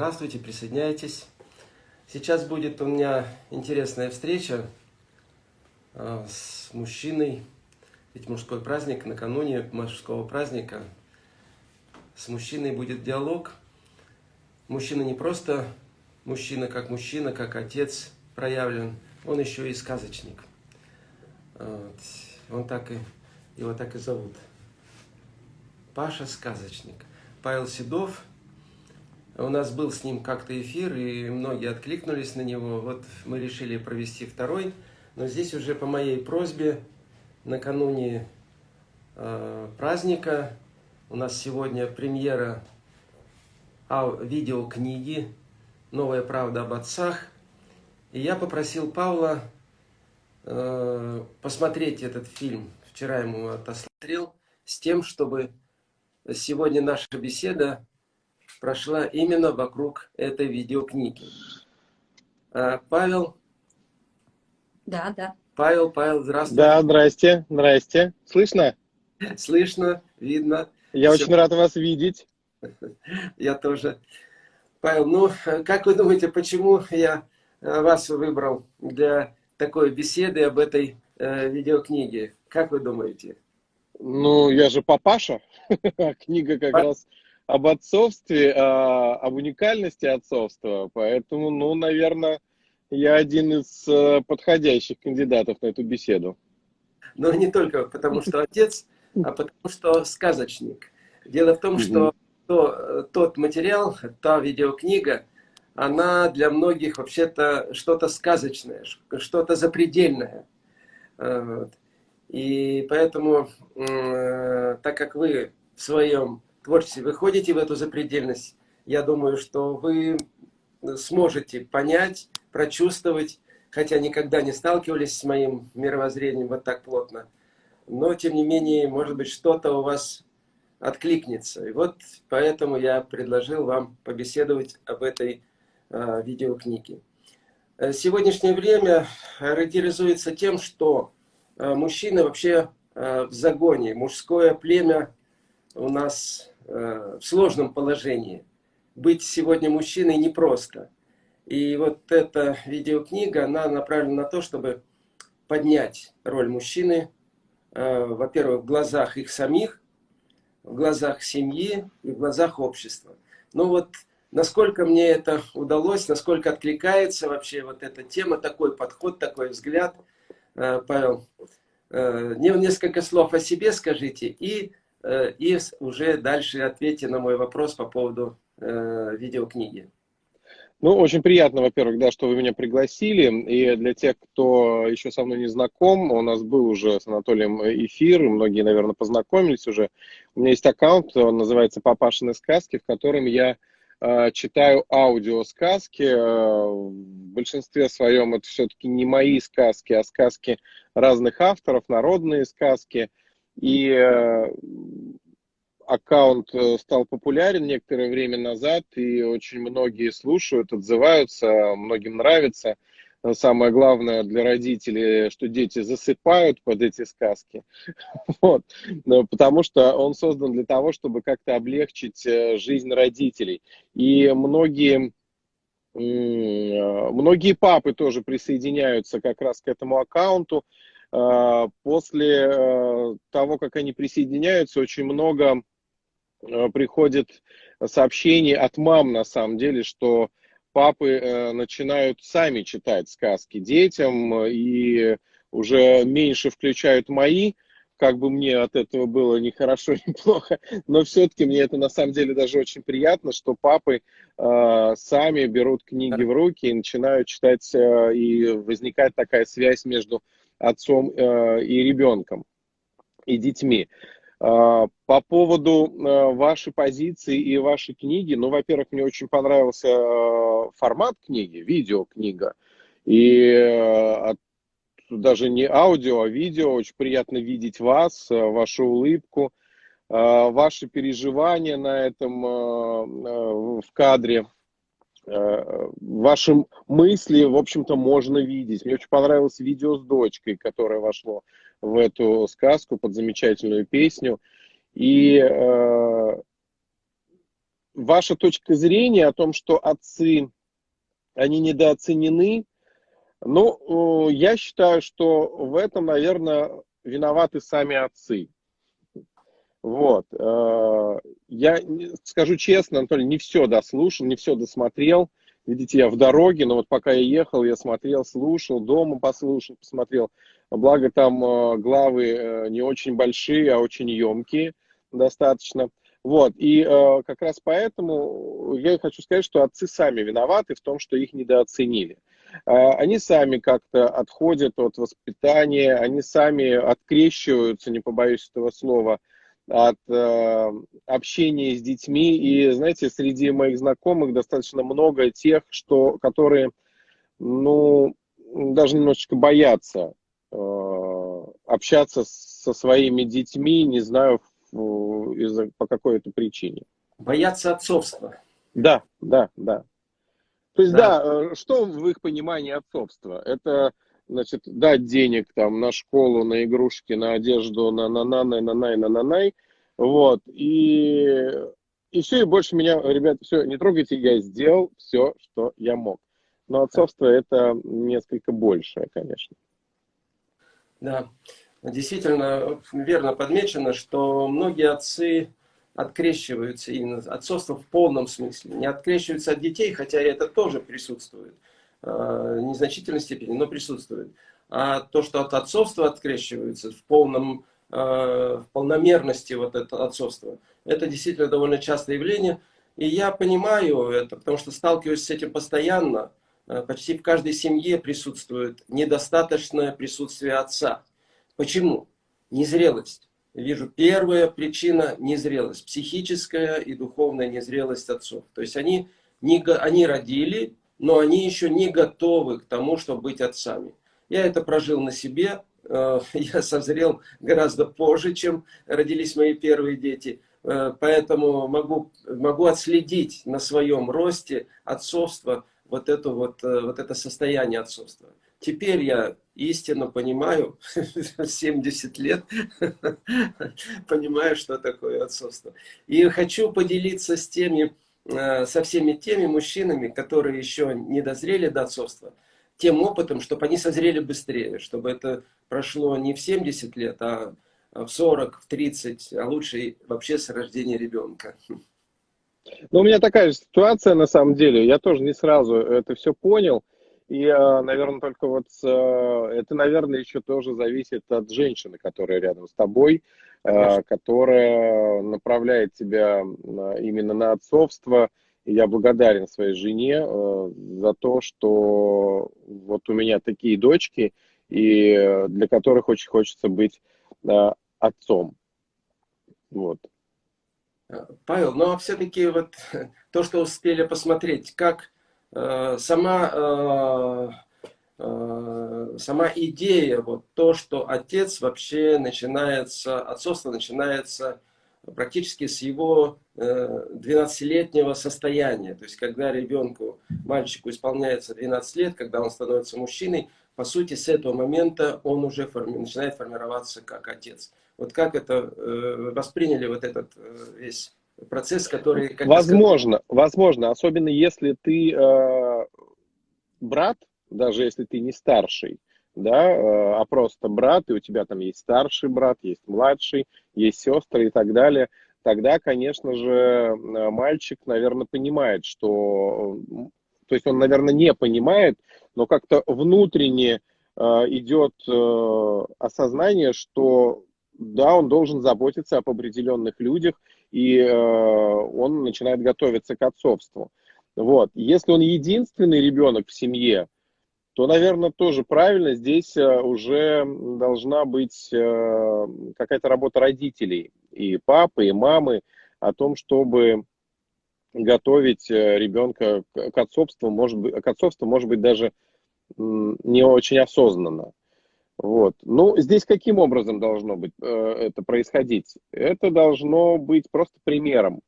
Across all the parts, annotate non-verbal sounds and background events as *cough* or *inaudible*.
Здравствуйте, присоединяйтесь. Сейчас будет у меня интересная встреча э, с мужчиной. Ведь мужской праздник, накануне мужского праздника с мужчиной будет диалог. Мужчина не просто мужчина как мужчина, как отец проявлен, он еще и сказочник. Он так и, его так и зовут. Паша Сказочник. Павел Седов. У нас был с ним как-то эфир, и многие откликнулись на него. Вот мы решили провести второй. Но здесь уже по моей просьбе, накануне э, праздника, у нас сегодня премьера а, видеокниги «Новая правда об отцах». И я попросил Павла э, посмотреть этот фильм. Вчера ему отосмотрел с тем, чтобы сегодня наша беседа прошла именно вокруг этой видеокниги. А, Павел? Да, да. Павел, Павел, здравствуй. Да, здрасте, здрасте. Слышно? Слышно, видно. Я Все. очень рад вас видеть. *laughs* Я тоже. Павел, ну, как вы думаете, почему я э, вас выбрал для такой беседы об этой э, видеокниге? Как вы думаете? Ну, я же папаша. *laughs* Книга как раз об отцовстве, а, об уникальности отцовства. Поэтому, ну, наверное, я один из э, подходящих кандидатов на эту беседу. Но не только потому, что отец, а потому, что сказочник. Дело в том, что то, тот материал, та видеокнига, она для многих вообще-то что-то сказочное, что-то запредельное. Вот. И поэтому, э, так как вы в своем творчестве выходите в эту запредельность, я думаю, что вы сможете понять, прочувствовать, хотя никогда не сталкивались с моим мировоззрением вот так плотно, но тем не менее, может быть, что-то у вас откликнется. И вот поэтому я предложил вам побеседовать об этой э, видеокниге. Сегодняшнее время характеризуется тем, что Э, мужчины вообще э, в загоне, мужское племя у нас в сложном положении. Быть сегодня мужчиной непросто. И вот эта видеокнига, она направлена на то, чтобы поднять роль мужчины, во-первых, в глазах их самих, в глазах семьи и в глазах общества. Ну вот, насколько мне это удалось, насколько откликается вообще вот эта тема, такой подход, такой взгляд – Э, Павел, э, несколько слов о себе скажите и, э, и уже дальше ответьте на мой вопрос по поводу видеокниги. Ну, очень приятно, во-первых, да, что вы меня пригласили. И для тех, кто еще со мной не знаком, у нас был уже с Анатолием эфир, многие, наверное, познакомились уже. У меня есть аккаунт, он называется «Папашины сказки», в котором я Э, читаю аудиосказки. Э, в большинстве своем это все-таки не мои сказки, а сказки разных авторов, народные сказки. И э, аккаунт стал популярен некоторое время назад, и очень многие слушают, отзываются, многим нравится самое главное для родителей, что дети засыпают под эти сказки. *laughs* Вот. Потому что он создан для того, чтобы как-то облегчить э, жизнь родителей. И многие, многие папы тоже присоединяются как раз к этому аккаунту. Э, после э, того, как они присоединяются, очень много приходит сообщений от мам, на самом деле, что папы э, начинают сами читать сказки детям э, и уже меньше включают мои, как бы мне от этого было ни хорошо, *laughs* ни плохо, но все-таки мне это на самом деле даже очень приятно, что папы э, сами берут книги в руки и начинают читать, э, и возникает такая связь между отцом э, и ребенком, и детьми. А, по поводу а, вашей позиции и вашей книги, ну, во-первых, мне очень понравился а, формат книги, видеокнига. И даже не аудио, а видео. Очень приятно видеть вас, вашу улыбку, ваши переживания на этом в кадре. Ваши мысли, в общем-то, можно видеть. Мне очень понравилось видео с дочкой, которое вошло в эту сказку под замечательную песню. И э, ваша точка зрения о том, что отцы, они недооценены, ну, я считаю, что в этом, наверное, виноваты сами отцы. Вот. Э, я скажу честно, Анатолий, не все дослушал, не все досмотрел. Видите, я в дороге, но вот пока я ехал, я смотрел, слушал, дома послушал, посмотрел. Благо там э, главы э, не очень большие, а очень емкие достаточно. Вот, и как раз поэтому я хочу сказать, что отцы сами виноваты в том, что их недооценили. Э, они сами как-то отходят от воспитания, они сами открещиваются, не побоюсь этого слова, от э, общения с детьми. И, знаете, среди моих знакомых достаточно много тех, что, которые, ну, даже немножечко боятся э, общаться со своими детьми, не знаю, из по какой-то причине. Боятся отцовства. Да, да, да. То есть, да. да, э, что в их понимании отцовства? Это, значит, дать денег там на школу, на игрушки, на одежду, на на на на на на на на на вот, и, и все, и больше меня, ребята, все, не трогайте, я сделал все, что я мог. Но отцовство это несколько большее, конечно. Да, действительно верно подмечено, что многие отцы открещиваются именно отцовство в полном смысле. Не открещиваются от детей, хотя это тоже присутствует. Э, незначительной степени, но присутствует. А то, что от отцовства открещиваются в полном э, в полномерности вот это отцовство. Это действительно довольно частое явление. И я понимаю это, потому что сталкиваюсь с этим постоянно. Э, почти в каждой семье присутствует недостаточное присутствие отца. Почему? Незрелость. Вижу, первая причина – незрелость. Психическая и духовная незрелость отцов. То есть они, не, они родили, но они еще не готовы к тому, чтобы быть отцами. Я это прожил на себе. Э, *laughs* я созрел гораздо позже, чем родились мои первые дети. Э, поэтому могу, могу отследить на своем росте отцовство, вот это, вот, э, вот это состояние отцовства. Теперь я истинно понимаю, *laughs* 70 лет, *laughs* понимаю, что такое отцовство. И хочу поделиться с теми, со всеми теми мужчинами, которые еще не дозрели до отцовства, тем опытом, чтобы они созрели быстрее, чтобы это прошло не в 70 лет, а в 40, в 30, а лучше вообще с рождения ребенка. Ну, у меня такая же ситуация на самом деле. Я тоже не сразу это все понял. И, э, наверное, только вот э, это, наверное, еще тоже зависит от женщины, которая рядом с тобой, э, Конечно. которая направляет тебя именно на отцовство. И я благодарен своей жене за то, что вот у меня такие дочки, и для которых очень хочется быть отцом. Вот. Павел, но все-таки вот *laughs* то, что успели посмотреть, как Э, сама, э, э, сама идея, вот то, что отец вообще начинается, отцовство начинается практически с его 12-летнего состояния. То есть, когда ребенку, мальчику исполняется 12 лет, когда он становится мужчиной, по сути, с этого момента он уже форми начинает формироваться как отец. Вот как это восприняли вот этот весь процесс, который... возможно, возможно, особенно если ты э, брат, даже если ты не старший, да, э, а просто брат, и у тебя там есть старший брат, есть младший, есть сестры и так далее, тогда, конечно же, э, мальчик, наверное, понимает, что... То есть он, наверное, не понимает, но как-то внутренне э, идет осознание, что да, он должен заботиться об определенных людях, и он начинает готовиться к отцовству. Вот. Если он единственный ребенок в семье, то, наверное, тоже правильно, здесь э, уже должна быть э, какая-то работа родителей, и папы, и мамы, о том, чтобы готовить э, ребенка к отцовству, может быть, к отцовству, может быть, даже не очень осознанно. Вот. Ну, здесь каким образом должно быть это происходить? Это должно быть просто примером.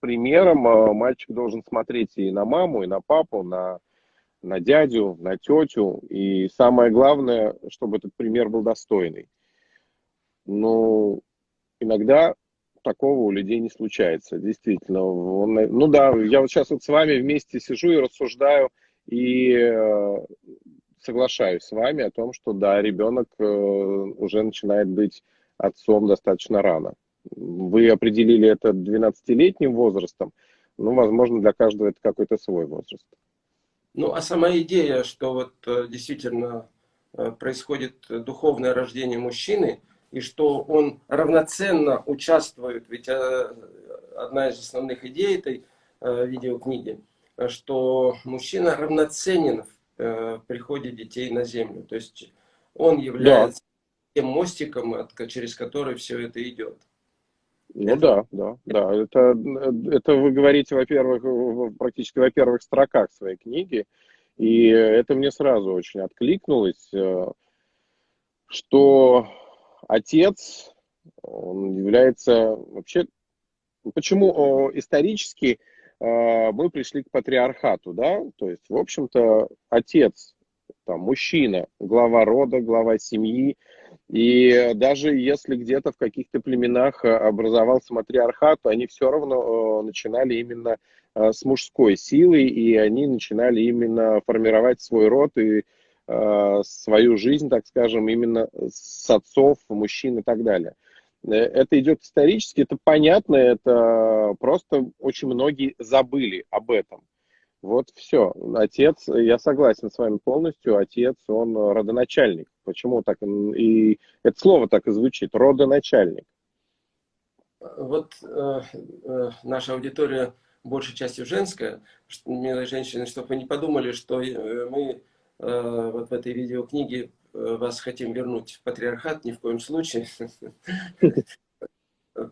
Примером мальчик должен смотреть и на маму, и на папу, на, на дядю, на тетю. И самое главное, чтобы этот пример был достойный. Ну, иногда такого у людей не случается, действительно. Ну да, я вот сейчас вот с вами вместе сижу и рассуждаю, и э, соглашаюсь с вами о том, что да, ребенок э, уже начинает быть отцом достаточно рано. Вы определили это 12-летним возрастом, ну, возможно, для каждого это какой-то свой возраст. Ну, а сама идея, что вот э, действительно происходит духовное рождение мужчины, и что он равноценно участвует, ведь одна из основных идей этой видеокниги, что мужчина равноценен в э, приходе детей на землю. То есть он является да. тем мостиком, через который все это идет. Ну да, да, да. Это, это вы говорите, во-первых, практически во первых строках своей книги. И это мне сразу очень откликнулось, э, что отец, он является вообще... Почему исторически а, мы пришли к патриархату, да, то есть, в общем-то, отец, там, мужчина, глава рода, глава семьи, и даже если где-то в каких-то племенах образовался матриархат, то они все равно э, начинали именно э, с мужской силы, и они начинали именно формировать свой род и э, свою жизнь, так скажем, именно с отцов, мужчин и так далее. Э, это идет исторически, это понятно, это просто очень многие забыли об этом. Вот все. Отец, я согласен с вами полностью, отец, он родоначальник. Почему так? И это слово так и звучит, родоначальник. Вот э, э, наша аудитория большей частью женская, милые женщины, чтобы вы не подумали, что э, мы э, вот в этой видеокниге Э, вас хотим вернуть в патриархат, ни в коем случае. *laughs*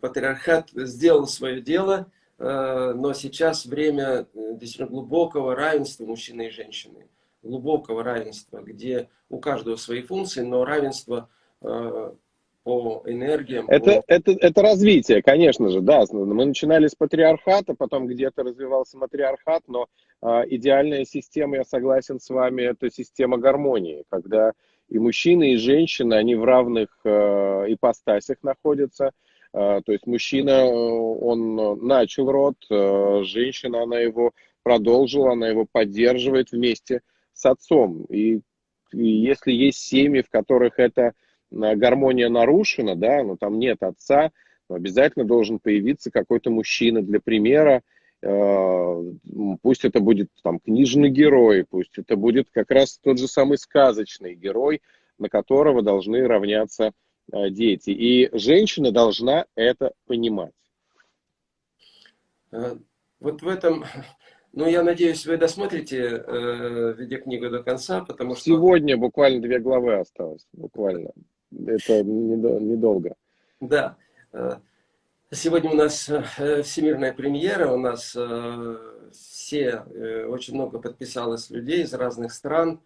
Патриархат сделал свое дело, но сейчас время э, действительно глубокого равенства мужчины и женщины. Глубокого равенства, где у каждого свои функции, но равенство по энергиям. Это, по... это, это развитие, конечно же, да. Мы начинали с патриархата, потом где-то развивался матриархат, но э, идеальная система, я согласен с вами, это система гармонии, когда и мужчины, и женщины, они в равных э, ипостасях находятся. Э, то есть мужчина, э, он начал род, э, женщина, она его продолжила, она его поддерживает вместе с отцом. И, и если есть семьи, в которых эта э, гармония нарушена, да, но там нет отца, обязательно должен появиться какой-то мужчина для примера, Э, пусть это будет там книжный герой, пусть это будет как раз тот же самый сказочный герой, на которого должны равняться э, дети. И женщина должна это понимать. Э, вот в этом, ну я надеюсь, вы досмотрите э, видеокнигу до конца, потому что... Сегодня буквально две главы осталось, буквально. Это недолго. Да. Сегодня у нас э, всемирная премьера, у нас э, все, э, очень много подписалось людей из разных стран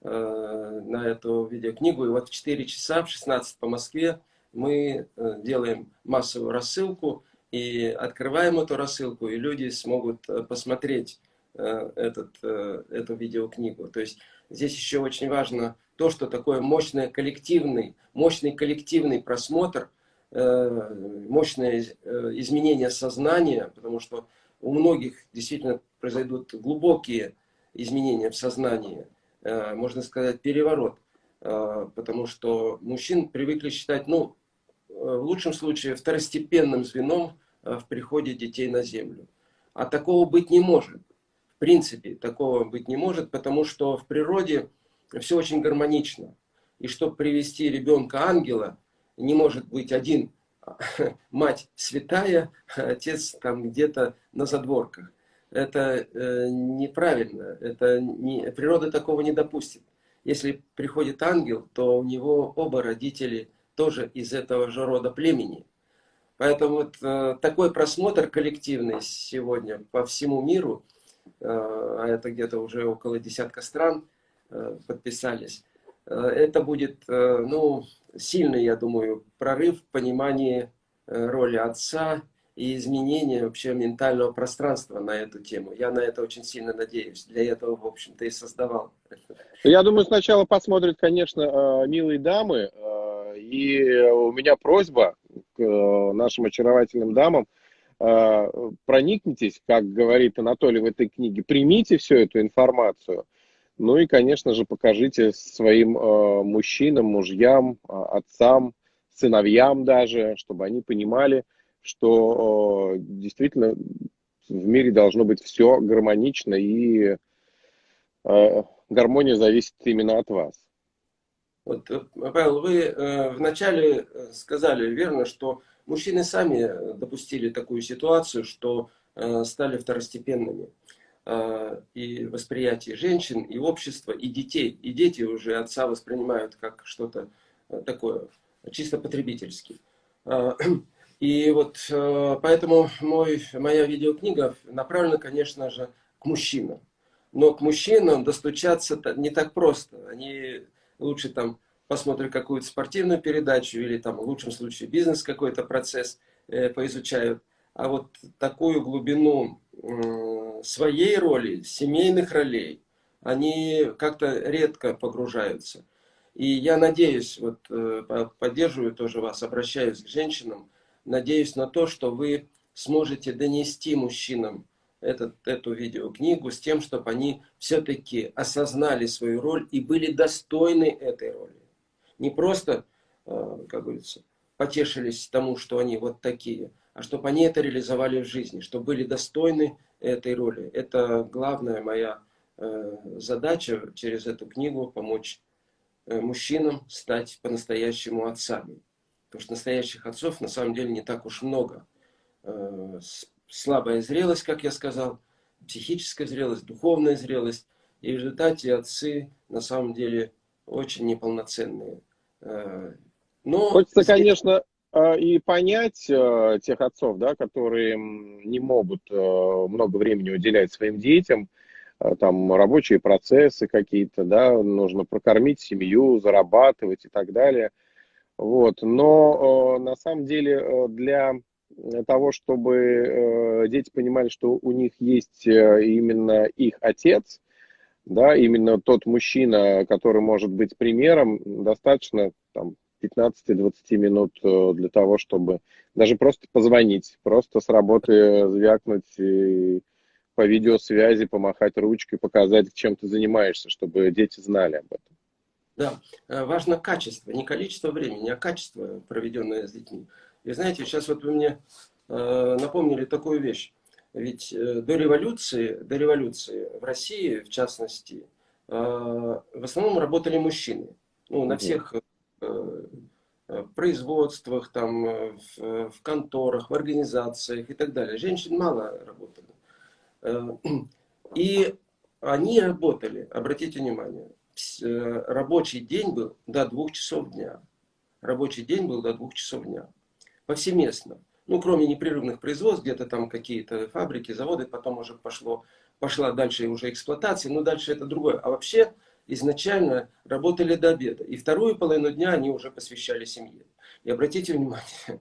на эту видеокнигу. И вот в 4 часа, в 16 по Москве, мы делаем массовую рассылку и открываем эту рассылку, и люди смогут посмотреть этот, эту видеокнигу. То есть здесь еще очень важно то, что такое мощный коллективный, мощный коллективный просмотр – Э, мощное э, изменение сознания, потому что у многих действительно произойдут глубокие изменения в сознании, э, можно сказать, переворот, потому что мужчин привыкли считать, ну, в лучшем случае, второстепенным звеном в приходе детей на землю. А такого быть не может. В принципе, такого быть не может, потому что в природе все очень гармонично. И чтобы привести ребенка ангела, не может быть один *laughs* мать святая, а отец там где-то на задворках. Это э, неправильно, это не, природа такого не допустит. Если приходит ангел, то у него оба родители тоже из этого же рода племени. Поэтому вот э, такой просмотр коллективный сегодня по всему миру, э, а это где-то уже около десятка стран э, подписались, э, это будет, э, ну, сильный, я думаю, прорыв в понимании э, роли отца и изменения вообще ментального пространства на эту тему. Я на это очень сильно надеюсь. Для этого, в общем-то, и создавал. Я думаю, сначала посмотрят, конечно, э, милые дамы. Э, и у меня просьба, к нашим очаровательным дамам, проникнитесь, как говорит Анатолий в этой книге, примите всю эту информацию, ну и, конечно же, покажите своим мужчинам, мужьям, отцам, сыновьям даже, чтобы они понимали, что действительно в мире должно быть все гармонично и гармония зависит именно от вас. Вот, э, Павел, вы э, вначале э, сказали верно, что мужчины сами допустили такую ситуацию, что э, стали второстепенными. Э, и восприятие женщин, и общества, и детей. И дети уже отца воспринимают как что-то э, такое, чисто потребительский. И вот э, поэтому мой, моя видеокнига направлена, конечно же, к мужчинам. Но к мужчинам достучаться не так просто. Они лучше там посмотрят какую-то спортивную передачу или там в лучшем случае бизнес какой-то процесс э, поизучают. А вот такую глубину э, своей роли, семейных ролей, они как-то редко погружаются. И я надеюсь, вот э, поддерживаю тоже вас, обращаюсь к женщинам, надеюсь на то, что вы сможете донести мужчинам этот, эту видеокнигу с тем, чтобы они все-таки осознали свою роль и были достойны этой роли. Не просто, э, как говорится, потешились тому, что они вот такие, а чтобы они это реализовали в жизни, чтобы были достойны этой роли. Это главная моя э, задача через эту книгу помочь э, мужчинам стать по-настоящему отцами. Потому что настоящих отцов на самом деле не так уж много слабая зрелость, как я сказал, психическая зрелость, духовная зрелость. И в результате отцы на самом деле очень неполноценные. Э, но Хочется, здесь... конечно, э, и понять э, тех отцов, да, которые не могут много времени уделять своим детям, там рабочие процессы какие-то, да, нужно прокормить семью, зарабатывать и так далее. Вот. Но на самом деле для того, чтобы э, дети понимали, что у них есть э, именно их отец, да, именно тот мужчина, который может быть примером, достаточно там, 15-20 минут э, для того, чтобы даже просто позвонить, просто с работы звякнуть и по видеосвязи, помахать ручкой, показать, чем ты занимаешься, чтобы дети знали об этом. Да, важно качество, не количество времени, а качество, проведенное с детьми. И знаете, сейчас вот вы мне э, напомнили такую вещь. Ведь э, до революции, до революции в России, в частности, э, в основном работали мужчины. Ну, на всех э, э, производствах, там, э, в, в конторах, в организациях и так далее. Женщин мало работали. Э, *clears throat* и они работали, обратите внимание, э, рабочий день был до двух часов дня. Рабочий день был до двух часов дня повсеместно. Ну, кроме непрерывных производств, где-то там какие-то фабрики, заводы, потом уже пошло, пошла дальше уже эксплуатация, но дальше это другое. А вообще изначально работали до обеда. И вторую половину дня они уже посвящали семье. И обратите внимание,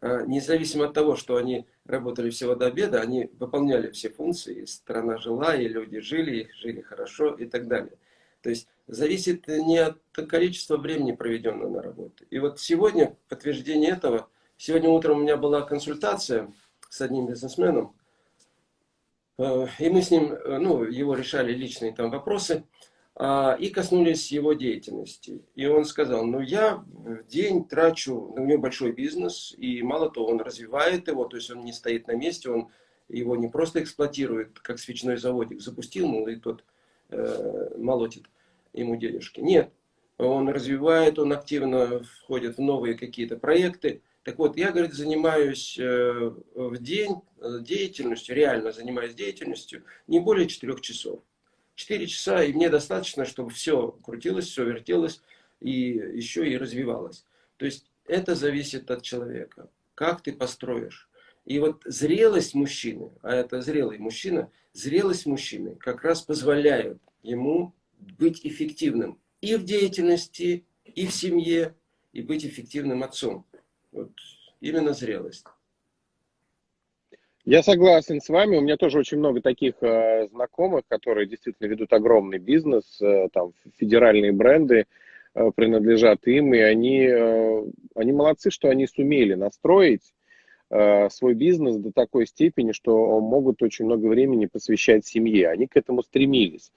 а, *laughs* независимо от того, что они работали всего до обеда, они выполняли все функции, страна жила, и люди жили, и жили хорошо и так далее. То есть зависит не от количества времени, проведенного на работе. И вот сегодня подтверждение этого – Сегодня утром у меня была консультация с одним бизнесменом, э, и мы с ним, э, ну, его решали личные там вопросы, а, и коснулись его деятельности. И он сказал, ну я в день трачу, у него большой бизнес, и мало того, он развивает его, то есть он не стоит на месте, он его не просто эксплуатирует, как свечной заводик, запустил, мол, и тот э, молотит ему денежки. Нет, он развивает, он активно входит в новые какие-то проекты, так вот, я, говорит, занимаюсь э, в день э, деятельностью, реально занимаюсь деятельностью не более 4 часов. 4 часа, и мне достаточно, чтобы все крутилось, все вертелось, и еще и развивалось. То есть это зависит от человека. Как ты построишь. И вот зрелость мужчины, а это зрелый мужчина, зрелость мужчины как раз позволяет ему быть эффективным и в деятельности, и в семье, и быть эффективным отцом. Вот именно зрелость. Я согласен с вами. У меня тоже очень много таких э, знакомых, которые действительно ведут огромный бизнес, э, там федеральные бренды. принадлежат им, и они, они молодцы, что они сумели настроить свой бизнес до такой степени, что могут очень много времени посвящать семье. Они к этому стремились.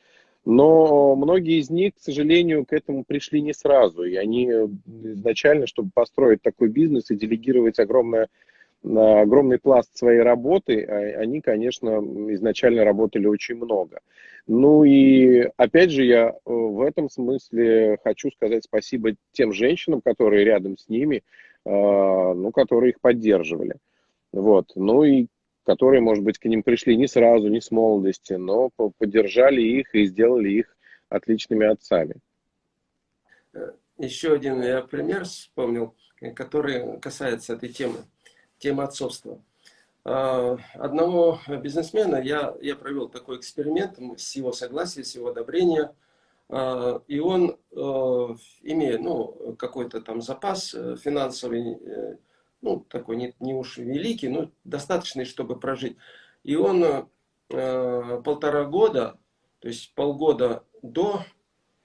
Но многие из них, к сожалению, к этому пришли не сразу. И они изначально, чтобы построить такой бизнес и делегировать огромное, огромный пласт своей работы, а, они, конечно, изначально работали очень много. Ну и опять же, я э, в этом смысле хочу сказать спасибо тем женщинам, которые рядом с ними, а, ну, которые их поддерживали. Вот. Ну и которые, может быть, к ним пришли не сразу, не с молодости, но поддержали их и сделали их отличными отцами. Э, еще один я пример вспомнил, который касается этой темы, темы отцовства. А, одного бизнесмена я, я провел такой эксперимент с его согласия, с его одобрения. И он, э, имея ну, какой-то там запас э, финансовый, ну, такой не, не уж великий, но достаточный, чтобы прожить. И он э, полтора года, то есть полгода до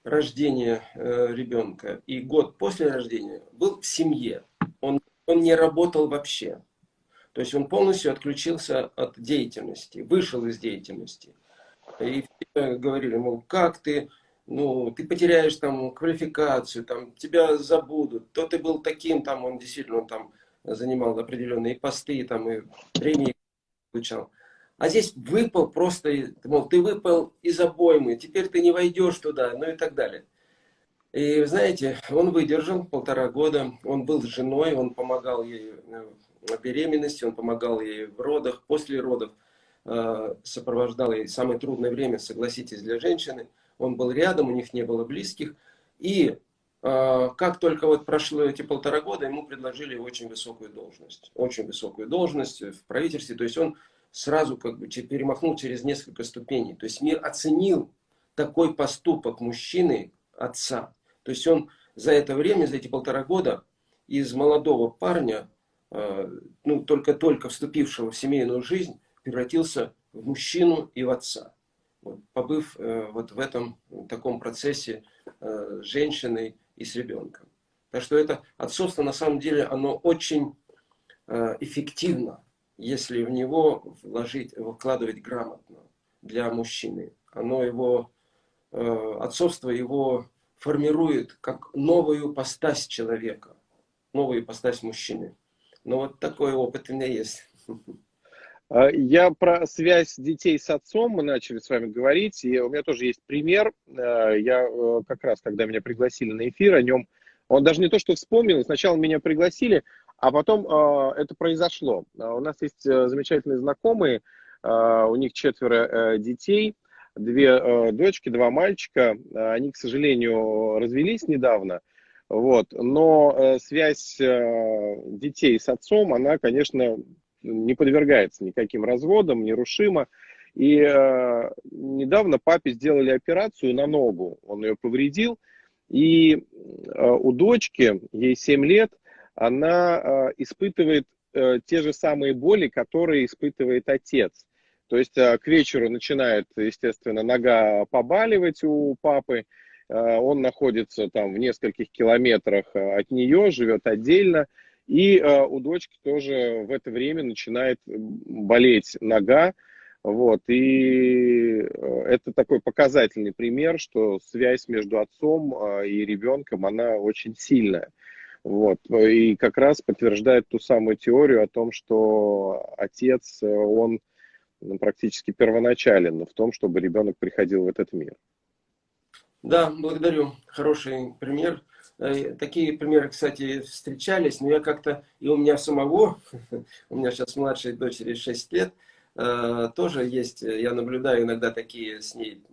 рождения э, ребенка и год после рождения был в семье. Он, он не работал вообще. То есть он полностью отключился от деятельности, вышел из деятельности. И говорили, мол, как ты, ну, ты потеряешь там квалификацию, там, тебя забудут, то ты был таким, там, он действительно там занимал определенные посты, там и премии получал. А здесь выпал просто, мол, ты выпал из обоймы, теперь ты не войдешь туда, ну и так далее. И знаете, он выдержал полтора года, он был с женой, он помогал ей в беременности, он помогал ей в родах, после родов, э, сопровождал ей самое трудное время, согласитесь, для женщины. Он был рядом, у них не было близких. И как только вот прошло эти полтора года, ему предложили очень высокую должность. Очень высокую должность в правительстве. То есть он сразу как бы перемахнул через несколько ступеней. То есть мир оценил такой поступок мужчины, отца. То есть он за это время, за эти полтора года из молодого парня, а, ну только-только вступившего в семейную жизнь, превратился в мужчину и в отца. Вот, побыв э, вот в этом в таком процессе э, женщиной, и с ребенком. Так что это отцовство на самом деле, оно очень э, эффективно, если в него вложить, вкладывать грамотно для мужчины. Оно его, э, отцовство его формирует как новую постась человека, новую постась мужчины. Но вот такой опыт у меня есть. *laughs* А, я про связь детей с отцом, мы начали с вами говорить, и у меня тоже есть пример. А, я э, как раз, когда меня пригласили на эфир, о нем, он даже не то, что вспомнил, сначала меня пригласили, а потом а, это произошло. У нас есть э, замечательные знакомые, у них четверо э, детей, две дочки, два мальчика. Они, к сожалению, развелись недавно. Вот. Но связь детей с отцом, она, конечно, не подвергается никаким разводам, нерушимо. И э, недавно папе сделали операцию на ногу, он ее повредил. И э, у дочки, ей 7 лет, она э, испытывает э, те же самые боли, которые испытывает отец. То есть э, к вечеру начинает, естественно, нога побаливать у папы, э, он находится там в нескольких километрах э, от нее, живет отдельно, и э, у дочки тоже в это время начинает болеть нога. Вот, и э, это такой показательный пример, что связь между отцом э, и ребенком, она очень сильная. Вот, и как раз подтверждает ту самую теорию о том, что отец, он ну, практически первоначален в том, чтобы ребенок приходил в этот мир. Да, благодарю. Хороший пример. Э, такие примеры, кстати, встречались, но я как-то, и у меня самого, *laughs* у меня сейчас младшей дочери 6 лет, э, тоже есть, я наблюдаю иногда такие с ней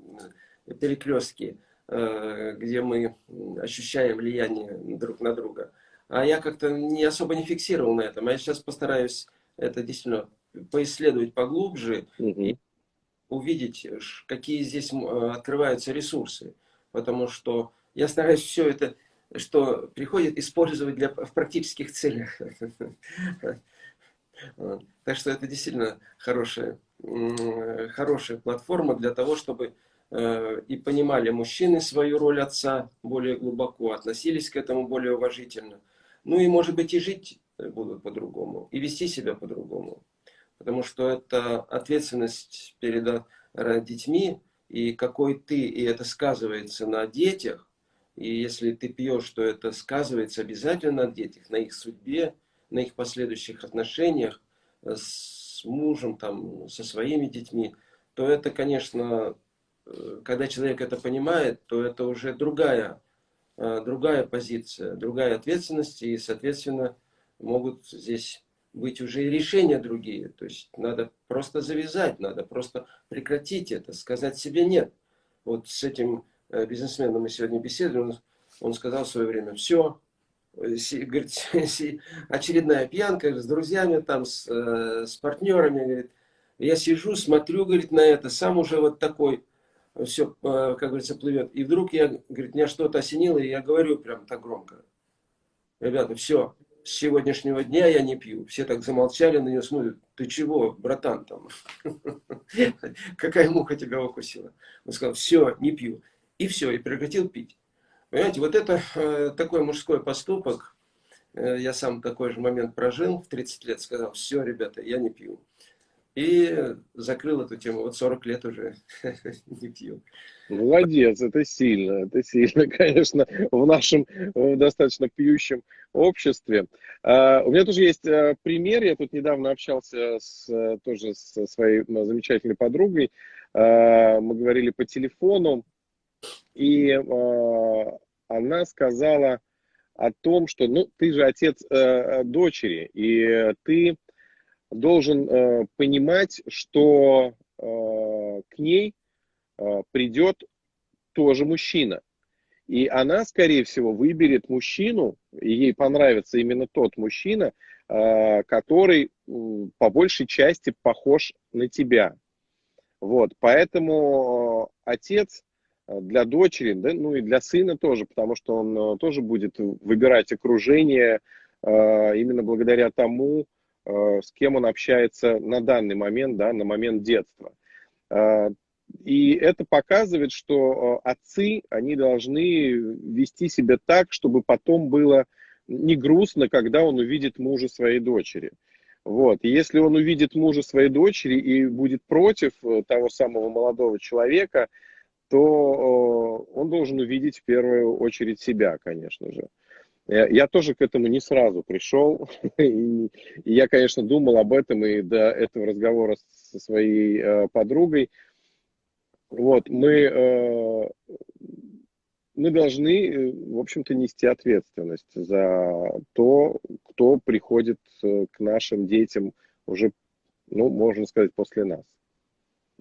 э, перекрестки, где мы ощущаем влияние друг на друга. А я как-то не особо не фиксировал на этом. А я сейчас постараюсь это действительно поисследовать поглубже и увидеть, какие здесь открываются ресурсы. Потому что я стараюсь все это что приходит использовать для, в практических целях. Так что это действительно хорошая, хорошая платформа для того, чтобы и понимали мужчины свою роль отца более глубоко, относились к этому более уважительно. Ну и, может быть, и жить будут по-другому, и вести себя по-другому. Потому что это ответственность перед детьми, и какой ты, и это сказывается на детях. И если ты пьешь, то это сказывается обязательно на детях, на их судьбе, на их последующих отношениях с мужем, там, со своими детьми, то это, конечно, э, когда человек это понимает, то это уже другая, э, другая позиция, другая ответственность, и, соответственно, могут здесь быть уже и решения другие. То есть надо просто завязать, надо просто прекратить это, сказать себе нет. Вот с этим э, бизнесменом мы сегодня беседовали, он, он сказал в свое время, все, э, говорит, *laughs* очередная пьянка с друзьями, там, с, э, с партнерами, говорит, я сижу, смотрю, говорит, на это, сам уже вот такой, все, как говорится, плывет. И вдруг я, говорит, меня что-то осенило, и я говорю прям так громко. Ребята, все, с сегодняшнего дня я не пью. Все так замолчали на нее, смотрят, ты чего, братан там? *laughs* Какая муха тебя укусила? Он сказал, все, не пью. И все, и прекратил пить. Понимаете, вот это э, такой мужской поступок. Э, я сам такой же момент прожил в 30 лет, сказал, все, ребята, я не пью. И закрыл эту тему. Вот 40 лет уже *laughs* не пью. Молодец, это сильно, это сильно, *laughs* конечно, в нашем достаточно пьющем обществе. Uh, у меня тоже есть uh, пример, я тут недавно общался с, тоже со своей замечательной подругой, uh, мы говорили по телефону, и она сказала о том, что, ну, ты же отец дочери, и ты должен э, понимать, что э, к ней э, придет тоже мужчина. И она, скорее всего, выберет мужчину, и ей понравится именно тот мужчина, э, который э, по большей части похож на тебя. Вот, поэтому э, отец э, для дочери, да, ну и для сына тоже, потому что он э, тоже будет выбирать окружение э, именно благодаря тому, Э, с кем он общается на данный момент, да, на момент детства. Э, и это показывает, что э, отцы, они должны вести себя так, чтобы потом было не грустно, когда он увидит мужа своей дочери. Вот. И если он увидит мужа своей дочери и будет против того самого молодого человека, то он должен увидеть в первую очередь себя, конечно же. Я тоже к этому не сразу пришел. *laughs* И я, конечно, думал об этом и до этого разговора со своей э, подругой. Вот, мы, э, мы должны, э, в общем-то, нести ответственность за то, кто приходит к нашим детям уже, ну, можно сказать, после нас.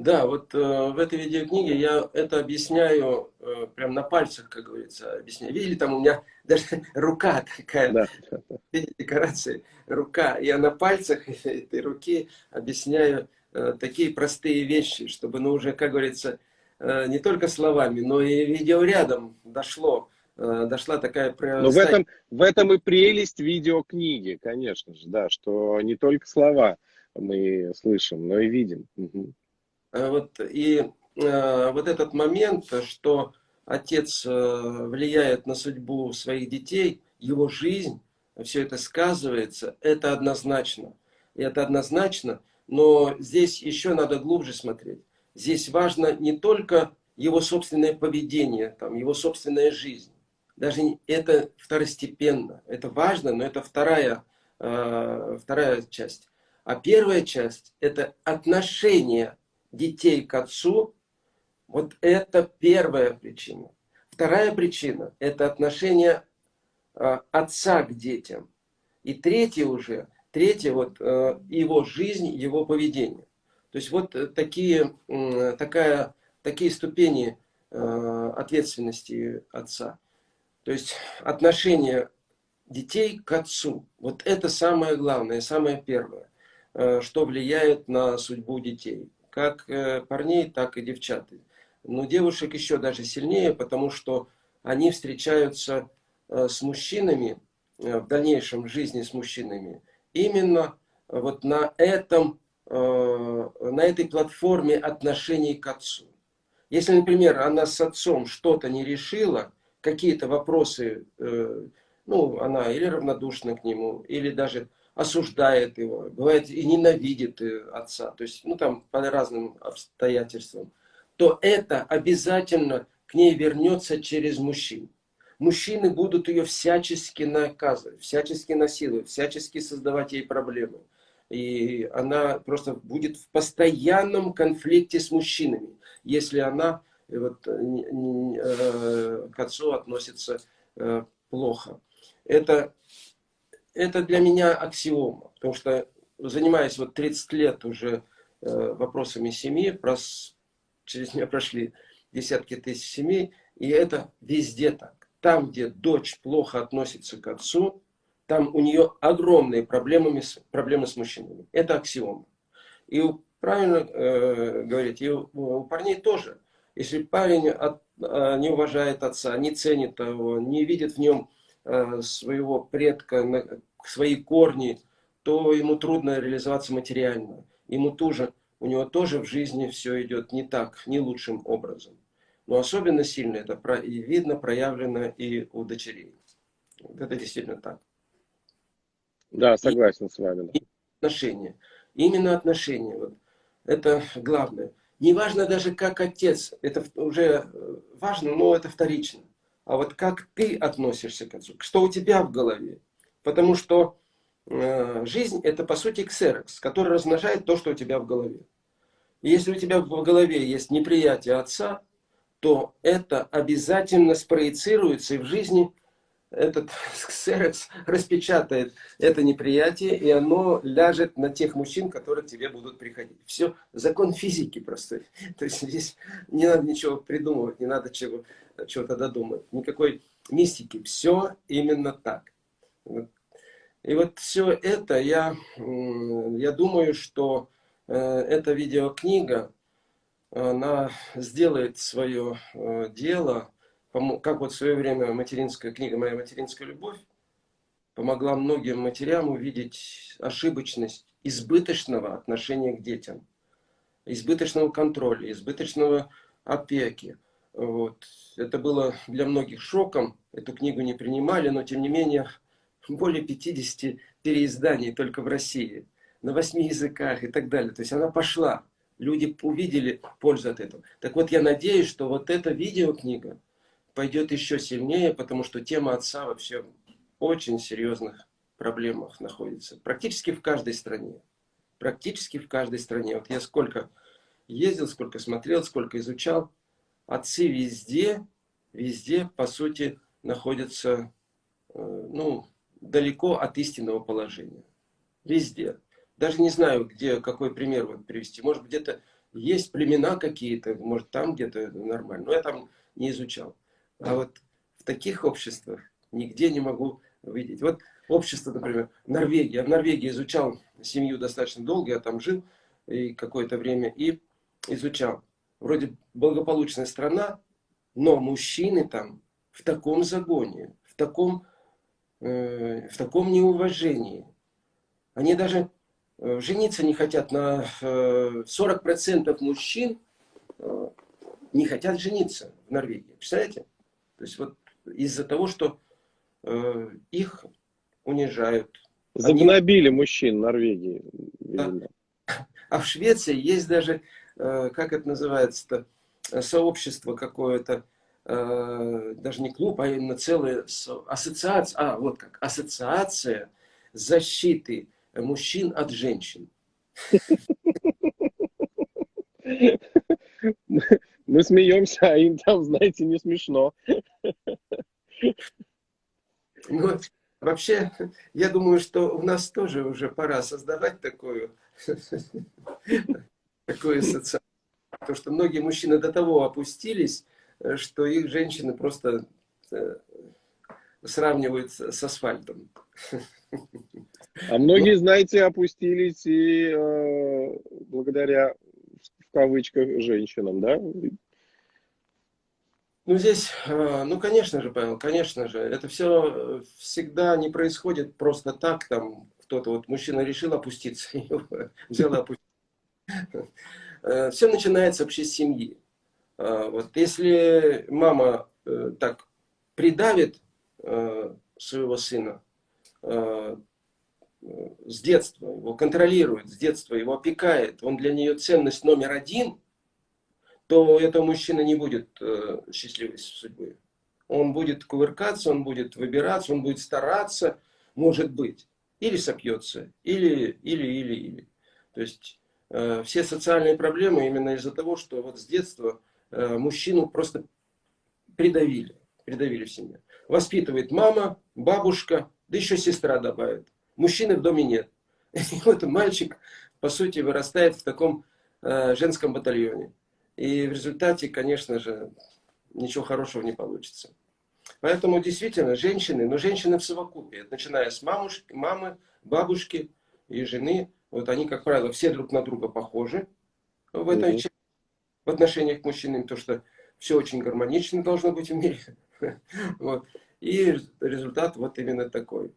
Да, вот э, в этой видеокниге я это объясняю э, прям на пальцах, как говорится, объясняю. Видели, там у меня *laughs* даже рука такая, да. *laughs* видите, декорации, рука. Я на пальцах *laughs* этой руки объясняю э, такие простые вещи, чтобы, ну, уже, как говорится, э, не только словами, но и видеорядом дошло, э, дошла такая... Но в этом, в этом и прелесть видеокниги, конечно же, да, что не только слова мы слышим, но и видим. Угу. Э, вот, и э, вот этот момент, что отец э, влияет на судьбу своих детей, его жизнь, все это сказывается, это однозначно. И это однозначно, но здесь еще надо глубже смотреть. Здесь важно не только его собственное поведение, там, его собственная жизнь. Даже это второстепенно. Это важно, но это вторая, э, вторая часть. А первая часть – это отношение детей к отцу, вот это первая причина. Вторая причина – это отношение а, отца к детям. И третья уже, третья вот а, его жизнь, его поведение. То есть вот такие, такая, такие ступени ответственности отца. То есть отношение детей к отцу. Вот это самое главное, самое первое, что влияет на судьбу детей как э, парней, так и девчат. Но девушек еще даже сильнее, потому что они встречаются э, с мужчинами, э, в дальнейшем жизни с мужчинами, именно вот на, этом, на этой платформе отношений к отцу. Если, например, она с отцом что-то не решила, какие-то вопросы, ну, она или равнодушна к нему, или даже осуждает его, бывает и ненавидит э, отца, то есть, ну, там, по разным обстоятельствам, то это обязательно к ней вернется через мужчин. Мужчины будут ее всячески наказывать, всячески насиловать, всячески создавать ей проблемы. И она просто будет в постоянном конфликте с мужчинами, если она э, вот, э, к отцу относится плохо. Это это для меня аксиома, потому что занимаясь вот 30 лет уже э, вопросами семьи, прос, через меня прошли десятки тысяч семей, и это везде так. Там, где дочь плохо относится к отцу, там у нее огромные проблемы, проблемы с мужчинами. Это аксиома. И правильно э, говорить, и у, у парней тоже. Если парень от, э, не уважает отца, не ценит его, не видит в нем своего предка, свои корни, то ему трудно реализоваться материально. Ему тоже, у него тоже в жизни все идет не так, не лучшим образом. Но особенно сильно это видно, проявлено и у дочерей. Это действительно так. Да, согласен и, с вами. И отношения. Именно отношения. Вот. Это главное. Не важно даже как отец. Это уже э, важно, но это вторично а вот как ты относишься к отцу, что у тебя в голове. Потому что э, жизнь это по сути ксерокс, который размножает то, что у тебя в голове. И если у тебя в голове есть неприятие отца, то это обязательно спроецируется и в жизни этот *laughs* ксерокс распечатает это неприятие, и оно ляжет на тех мужчин, которые к тебе будут приходить. Все, закон физики простой. *laughs* То есть здесь не надо ничего придумывать, не надо чего чего-то додумать. Никакой мистики. Все именно так. И вот все это, я, я думаю, что э, эта видеокнига, она сделает свое э, дело, как вот в свое время материнская книга «Моя материнская любовь» помогла многим матерям увидеть ошибочность избыточного отношения к детям, избыточного контроля, избыточного опеки. Вот. Это было для многих шоком, эту книгу не принимали, но тем не менее более 50 переизданий только в России, на восьми языках и так далее. То есть она пошла, люди увидели пользу от этого. Так вот я надеюсь, что вот эта видеокнига пойдет еще сильнее, потому что тема отца вообще в очень серьезных проблемах находится. Практически в каждой стране. Практически в каждой стране. Вот я сколько ездил, сколько смотрел, сколько изучал отцы везде, везде, по сути, находятся э, ну, далеко от истинного положения. Везде. Даже не знаю, где, какой пример вот привести. Может, где-то есть племена какие-то, может, там где-то нормально. Но я там не изучал. А вот в таких обществах нигде не могу видеть. Вот общество, например, Норвегия. В Норвегии изучал семью достаточно долго, я там жил и какое-то время и изучал вроде благополучная страна, но мужчины там в таком загоне, в таком, э, в таком неуважении. Они даже э, жениться не хотят на э, 40% мужчин э, не хотят жениться в Норвегии. Представляете? То есть вот из-за того, что э, их унижают. Загнобили они... мужчин в Норвегии. Да. А в Швеции есть даже Э, как это называется-то, сообщество какое-то, э, даже не клуб, а именно целая ассоциация, а вот как, ассоциация защиты мужчин от женщин. *laughs* Мы смеемся, а им там, знаете, не смешно. Ну, вообще, я думаю, что у нас тоже уже пора создавать такую такое социальное. Потому что многие мужчины до того опустились, что их женщины просто э, сравнивают с асфальтом. А многие, знаете, опустились и э, благодаря, в кавычках, женщинам, да? Ну, здесь, э, ну, конечно же, Павел, конечно же, это все всегда не происходит просто так, там, кто-то, вот мужчина решил опуститься, *laughs* взял и опустился. Э, Все начинается вообще с семьи. А, вот если мама э, так придавит э, своего сына э, с детства, его контролирует, с детства его опекает, он для нее ценность номер один, то этого мужчина не будет счастливой судьбы. Он будет кувыркаться, он будет выбираться, он будет стараться, может быть. Или сопьется, или, или, или, или. То есть э, все социальные проблемы именно из-за того, что вот с детства э, мужчину просто придавили, придавили в семье. Воспитывает мама, бабушка, да еще сестра добавит. Мужчины в доме нет. *laughs* И вот мальчик, по сути, вырастает в таком э, женском батальоне. И в результате, конечно же, ничего хорошего не получится. Поэтому действительно женщины, но женщины в совокупе, начиная с мамушки, мамы, бабушки и жены, вот они, как правило, все друг на друга похожи в этой части, в отношениях к мужчинам, то что все очень гармонично должно быть в мире. *laughs* Вот. И результат вот именно такой.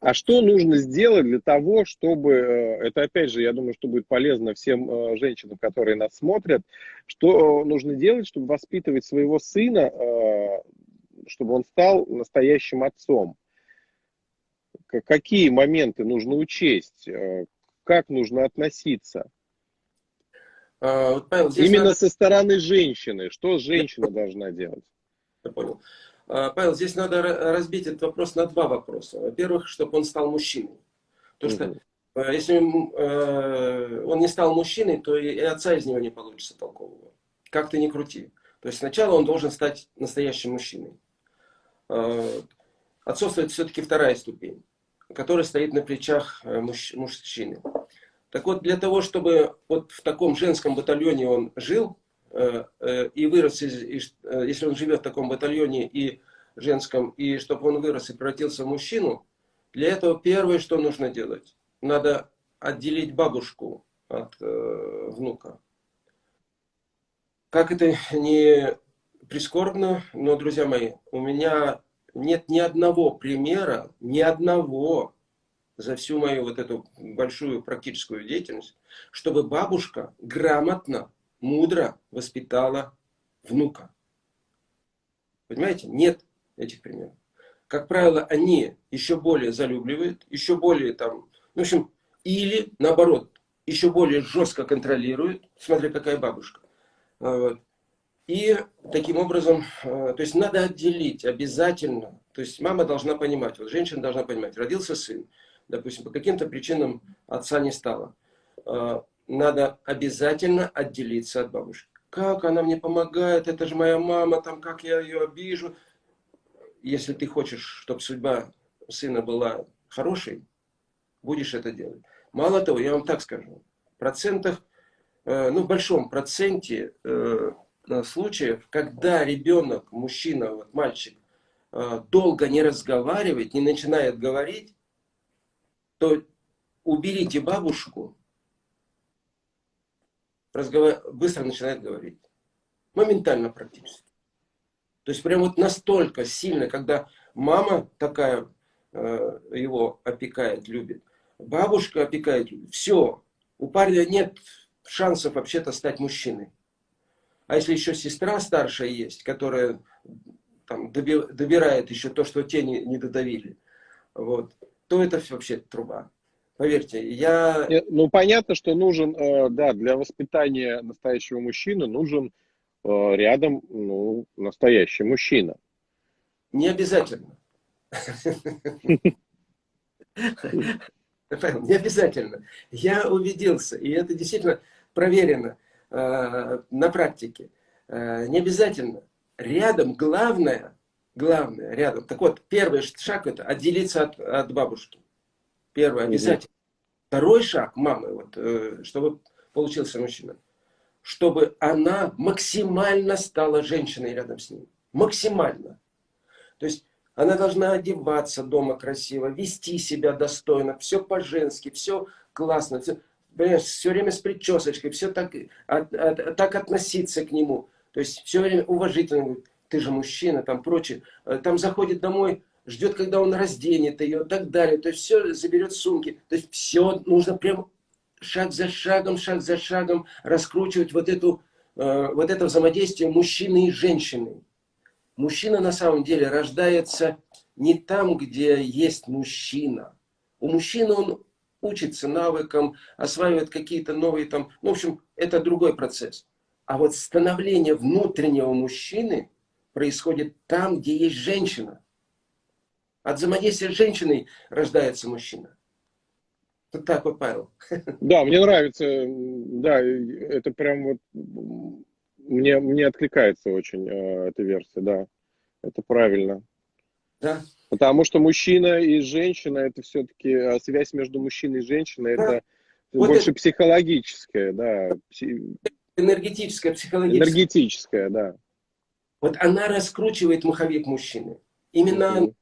А что нужно сделать для того, чтобы, э, это опять же, я думаю, что будет полезно всем э, женщинам, которые нас смотрят, что нужно делать, чтобы воспитывать своего сына, э, чтобы он стал настоящим отцом? Какие моменты нужно учесть? Как нужно относиться? А, вот, Павел, Именно надо... со стороны женщины. Что женщина должна делать? Я понял. А, Павел, здесь надо разбить этот вопрос на два вопроса. Во-первых, чтобы он стал мужчиной. Потому что угу. если э, он не стал мужчиной, то и отца из него не получится толкового. Как ты ни крути. То есть сначала он должен стать настоящим мужчиной. Отцовство это все-таки вторая ступень, которая стоит на плечах мужчины. Так вот, для того, чтобы вот в таком женском батальоне он жил, и вырос, из, э, если он живет в таком батальоне и женском, и чтобы он вырос и превратился в мужчину, для этого первое, что нужно делать, надо отделить бабушку от э, внука. Как это не прискорбно, но, друзья мои, у меня нет ни одного примера, ни одного за всю мою вот эту большую практическую деятельность, чтобы бабушка грамотно мудро воспитала внука. Понимаете? Нет этих примеров. Как правило, они еще более залюбливают, еще более там, в общем, или наоборот, еще более жестко контролируют, смотря какая бабушка. А, И таким образом, а, то есть надо отделить обязательно, то есть мама должна понимать, вот женщина должна понимать, родился сын, допустим, по каким-то причинам отца не стало а, надо обязательно отделиться от бабушки. Как она мне помогает, это же моя мама, там как я ее обижу. Если ты хочешь, чтобы судьба сына была хорошей, будешь это делать. Мало того, я вам так скажу, в процентах, э, ну в большом проценте э, случаев, когда ребенок, мужчина, вот мальчик, э, долго не разговаривает, не начинает говорить, то уберите бабушку, разговар... быстро начинает говорить. Моментально практически. То есть прям вот настолько сильно, когда мама такая э, его опекает, любит, бабушка опекает, все, у парня нет шансов вообще-то стать мужчиной. А если еще сестра старшая есть, которая там, добирает еще то, что те не, не додавили, вот, то это вообще труба. Поверьте, я... Ну, понятно, что нужен, э, да, для воспитания настоящего мужчины нужен э, рядом, ну, настоящий мужчина. Не обязательно. Не обязательно. Я убедился, и это действительно проверено э, на практике. Не обязательно. Рядом главное, главное, рядом. Так вот, первый шаг это отделиться от, от бабушки. Первое, обязательно. Второй шаг мамы, вот, э, чтобы получился мужчина, чтобы она максимально стала женщиной рядом с ним. Максимально. То есть она должна одеваться дома красиво, вести себя достойно, все по-женски, все классно, все, понимаешь, все время с причесочкой, все так, от, от, так относиться к нему. То есть все время уважительно, ты же мужчина, там прочее. Э, там заходит домой, ждет, когда он разденет ее и так далее. То есть все заберет сумки. То есть все нужно прям шаг за шагом, шаг за шагом раскручивать вот эту э, вот это взаимодействие мужчины и женщины. Мужчина на самом деле рождается не там, где есть мужчина. У мужчины он учится навыкам, осваивает какие-то новые там... Ну, в общем, это другой процесс. А вот становление внутреннего мужчины происходит там, где есть женщина. От взаимодействия с женщиной рождается мужчина. Вот так вот, Павел. *laughs* Да, мне нравится, да, это прям вот, мне, мне откликается очень э, эта версия, да, это правильно. Да. Потому что мужчина и женщина, это все-таки а, связь между мужчиной и женщиной, да. это вот больше это... психологическая, да. Энергетическая, психологическая. Энергетическая, да. Вот она раскручивает маховик мужчины. Именно mm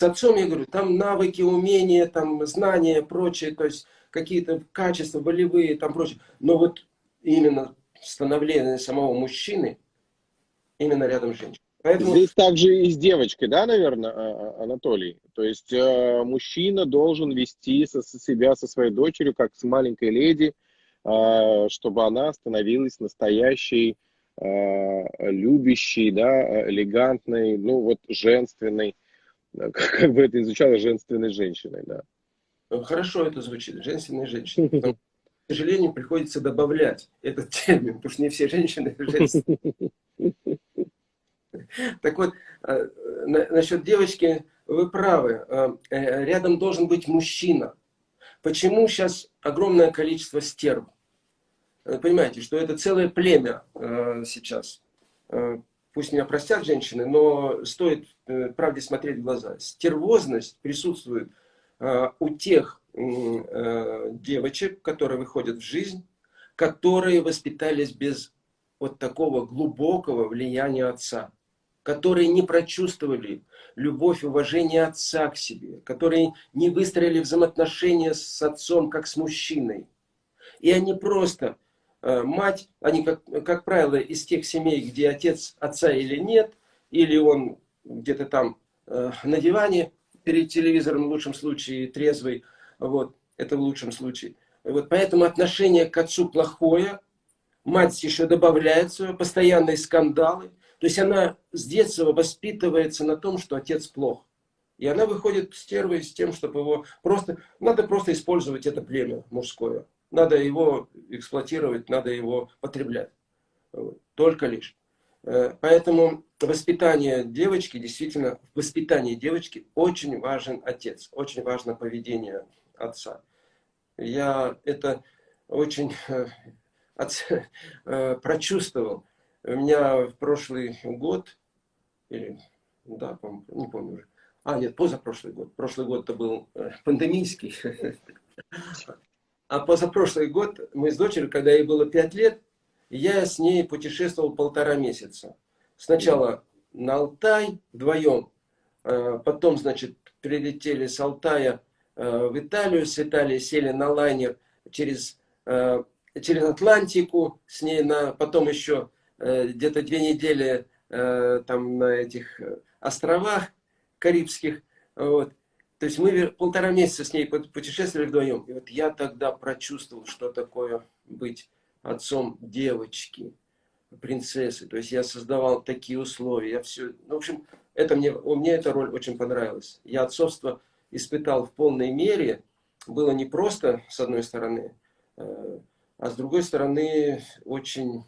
с отцом, я говорю, там навыки, умения, там знания, прочее, то есть какие-то качества болевые, там прочее. Но вот именно становление самого мужчины, именно рядом с женщиной. Поэтому... Здесь также и с девочкой, да, наверное, а, а, Анатолий? То есть э, мужчина должен вести со, со себя со своей дочерью, как с маленькой леди, э, чтобы она становилась настоящей, э, любящей, да, элегантной, ну вот женственной, как, *laughs* как бы это изучало женственной женщиной, да. Хорошо это звучит, женственной женщиной. К сожалению, приходится добавлять этот *laughs* термин, потому что не все женщины *laughs* женственные. Так вот, э, насчет девочки, вы правы. Э, э, рядом должен быть мужчина. Почему сейчас огромное количество стерв? Понимаете, что это целое племя сейчас. Пусть меня простят женщины, но стоит правде смотреть в глаза. Стервозность присутствует у тех девочек, которые выходят в жизнь, которые воспитались без вот такого глубокого влияния отца которые не прочувствовали любовь уважение отца к себе, которые не выстроили взаимоотношения с отцом, как с мужчиной. И они просто, э, мать, они, как, как правило, из тех семей, где отец отца или нет, или он где-то там э, на диване перед телевизором, в лучшем случае, трезвый, вот, это в лучшем случае. Вот, поэтому отношение к отцу плохое, мать еще добавляет свое, постоянные скандалы, то есть она с детства воспитывается на том, что отец плох. И она выходит стервой с тем, чтобы его просто... Надо просто использовать это племя мужское. Надо его эксплуатировать, надо его потреблять. Только лишь. Э, поэтому воспитание девочки, действительно, в воспитании девочки очень важен отец. Очень важно поведение отца. Я это очень э, э, прочувствовал. У меня в прошлый год, или, да, не помню уже, а, нет, позапрошлый год. Прошлый год это был пандемийский. *laughs* А позапрошлый год мы с дочерью, когда ей было 5 лет, я с ней путешествовал полтора месяца. Сначала на Алтай вдвоем, э, потом, значит, прилетели с Алтая э, в Италию, с Италии сели на лайнер через, через Атлантику, с ней на, потом еще Э, где-то две недели э, там на этих э, островах Карибских. Вот. То есть мы полтора месяца с ней путешествовали вдвоем. И вот я тогда прочувствовал, что такое быть отцом девочки, принцессы. То есть я создавал такие условия. Я все, ну, в общем, это мне, мне эта роль очень понравилась. Я отцовство испытал в полной мере. Было не просто, с одной стороны, а с другой стороны, очень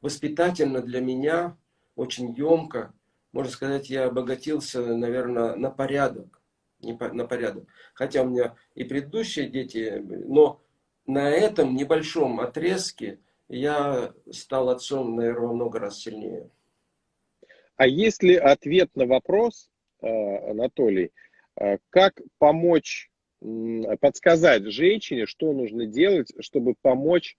воспитательно для меня, очень емко. Можно сказать, я обогатился, наверное, на порядок. Не по, на порядок. Хотя у меня и предыдущие дети, но на этом небольшом отрезке я стал отцом, наверное, много раз сильнее. А есть ли ответ на вопрос, э, Анатолий, э, как помочь, подсказать женщине, что нужно делать, чтобы помочь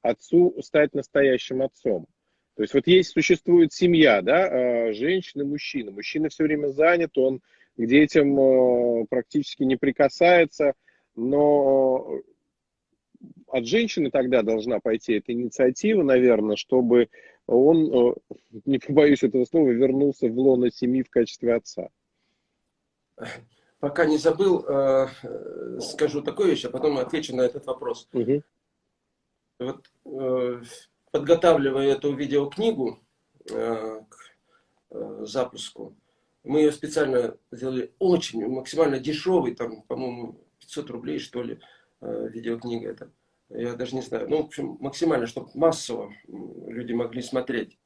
отцу стать настоящим отцом. То есть вот есть, существует семья, да, а, женщина, мужчина. Мужчина все время занят, он к детям а, практически не прикасается, но от женщины тогда должна пойти эта инициатива, наверное, чтобы он, не *laughs* побоюсь этого слова, вернулся в лоно семьи в качестве отца. Пока не забыл, э, скажу такую вещь, а потом отвечу на этот вопрос. Угу. Вот, э, подготавливая эту видеокнигу к запуску, мы ее специально сделали очень, максимально дешевый, там, по-моему, 500 рублей, что ли, видеокнига эта. Я даже не знаю. Ну, в общем, максимально, чтобы массово люди могли смотреть.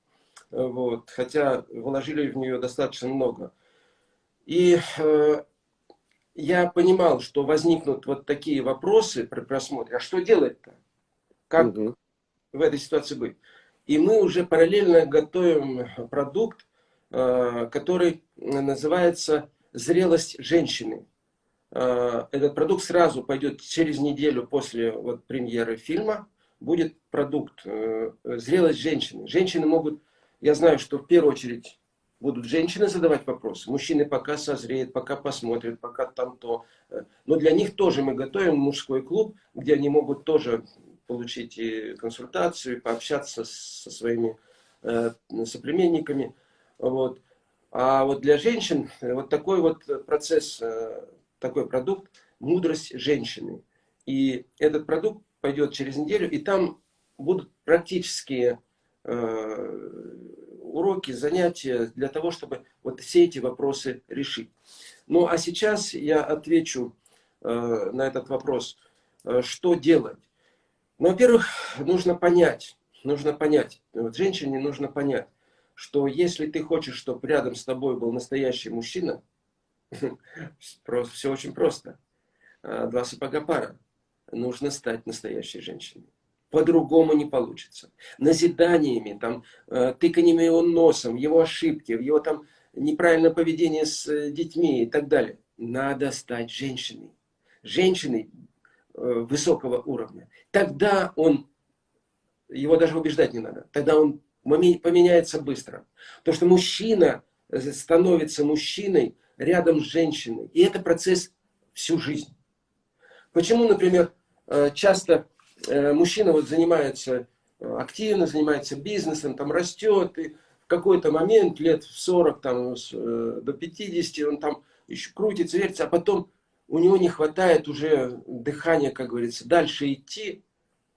Вот. Хотя вложили в нее достаточно много. И э, я понимал, что возникнут вот такие вопросы при просмотре. А что делать-то? Как угу. В этой ситуации быть? И мы уже параллельно готовим продукт, э, который называется «Зрелость женщины». Э, этот продукт сразу пойдет через неделю после вот, премьеры фильма. Будет продукт э, «Зрелость женщины». Женщины могут, я знаю, что в первую очередь будут женщины задавать вопросы. Мужчины пока созреют, пока посмотрят, пока там то. Но для них тоже мы готовим мужской клуб, где они могут тоже получить и консультацию, и пообщаться со своими э, соплеменниками. Вот. А вот для женщин вот такой вот процесс такой продукт «Мудрость женщины». И этот продукт пойдет через неделю, и там будут практические э, уроки, занятия для того, чтобы вот все эти вопросы решить. Ну, а сейчас я отвечу э, на этот вопрос, э, что делать. Ну, во-первых, нужно понять, нужно понять, вот женщине нужно понять, что если ты хочешь, чтобы рядом с тобой был настоящий мужчина *laughs* – все очень просто. А, два сапога пара. Нужно стать настоящей женщиной. По-другому не получится. Назиданиями, там, э, тыканьями его носом, его ошибки, его там неправильное поведение с э, детьми и так далее. Надо стать женщиной. Женщиной высокого уровня. Тогда он, его даже убеждать не надо, тогда он поменяется быстро. То, что мужчина становится мужчиной, рядом с женщиной. И это процесс всю жизнь. Почему, например, э, часто э, мужчина вот занимается э, активно, занимается бизнесом, там растет, и в какой-то момент, лет в 40 там, до 50, он там еще крутится, вертится, а потом у него не хватает уже дыхания, как говорится, дальше идти,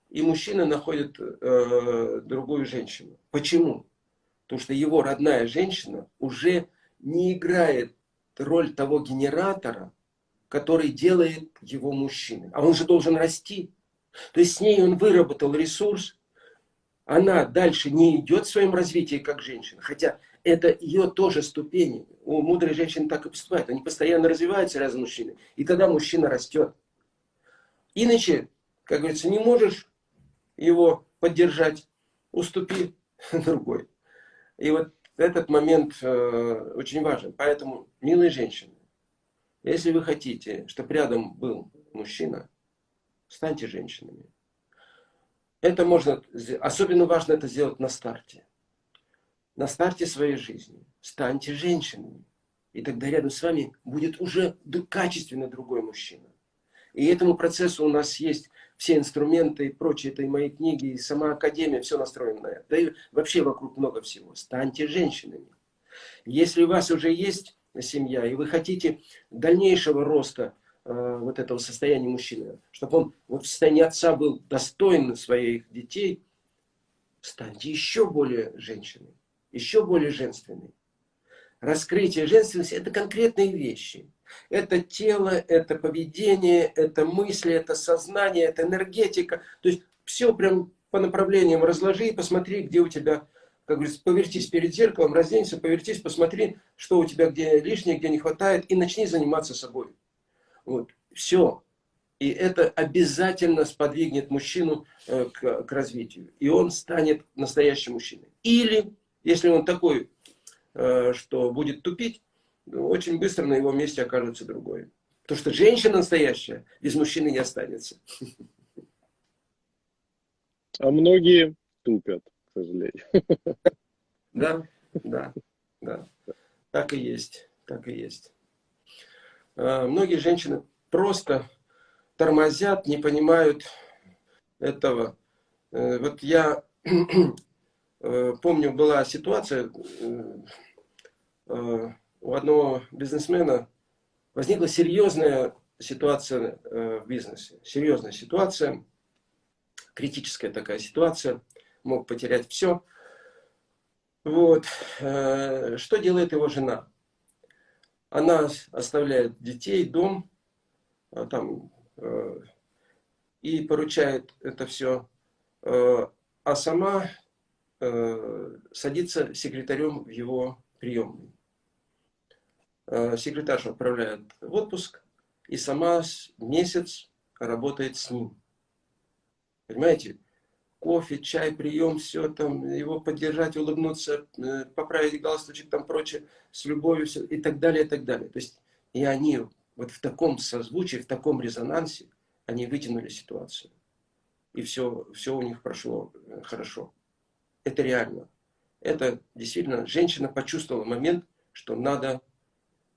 и мужчина находит э, другую женщину. Почему? Потому что его родная женщина уже не играет роль того генератора, который делает его мужчиной. А он же должен расти. То есть с ней он выработал ресурс, она дальше не идет в своем развитии как женщина, хотя это ее тоже ступени. У мудрой женщины так и поступают. Они постоянно развиваются рядом с мужчиной. И тогда мужчина растет. Иначе, как говорится, не можешь его поддержать, уступи *laughs* другой. И вот этот момент э, очень важен. Поэтому, милые женщины, если вы хотите, чтобы рядом был мужчина, станьте женщинами. Это можно, особенно важно это сделать на старте. На старте своей жизни. Станьте женщинами. И тогда рядом с вами будет уже качественно другой мужчина. И этому процессу у нас есть все инструменты и прочее, это и мои книги, и сама Академия, все настроено на это. Да и вообще вокруг много всего. Станьте женщинами. Если у вас уже есть семья, и вы хотите дальнейшего роста э, вот этого состояния мужчины, чтобы он вот в состоянии отца был достоин своих детей, станьте еще более женщиной, еще более женственной. Раскрытие женственности – это конкретные вещи – это тело, это поведение, это мысли, это сознание, это энергетика. То есть все прям по направлениям разложи и посмотри, где у тебя, как говорится, повертись перед зеркалом, разденься, повертись, посмотри, что у тебя где лишнее, где не хватает, и начни заниматься собой. Вот, все. И это обязательно сподвигнет мужчину э, к, к развитию. И он станет настоящим мужчиной. Или, если он такой, э, что будет тупить, очень быстро на его месте окажется другой. Потому что женщина настоящая без мужчины не останется. А многие тупят, к сожалению. Да, да, да. Так и есть, так и есть. А, многие женщины просто тормозят, не понимают этого. Э, вот я помню, была ситуация, э, у одного бизнесмена возникла серьезная ситуация э, в бизнесе. Серьезная ситуация, критическая такая ситуация. мог потерять все. Вот. Э, что делает его жена? Она оставляет детей, дом, а там, э, и поручает это все, э, а сама садится секретарем в его приемной. Секретарша отправляет в отпуск, и сама месяц работает с ним. Понимаете? кофе, чай, прием, все там, его поддержать, улыбнуться, э, поправить галстучек, там прочее, с любовью, все, и так далее, и так далее. То есть, и они вот в таком созвучии, в таком резонансе, они вытянули ситуацию. И все, все у них прошло э, хорошо. Это реально. Это действительно, женщина почувствовала момент, что надо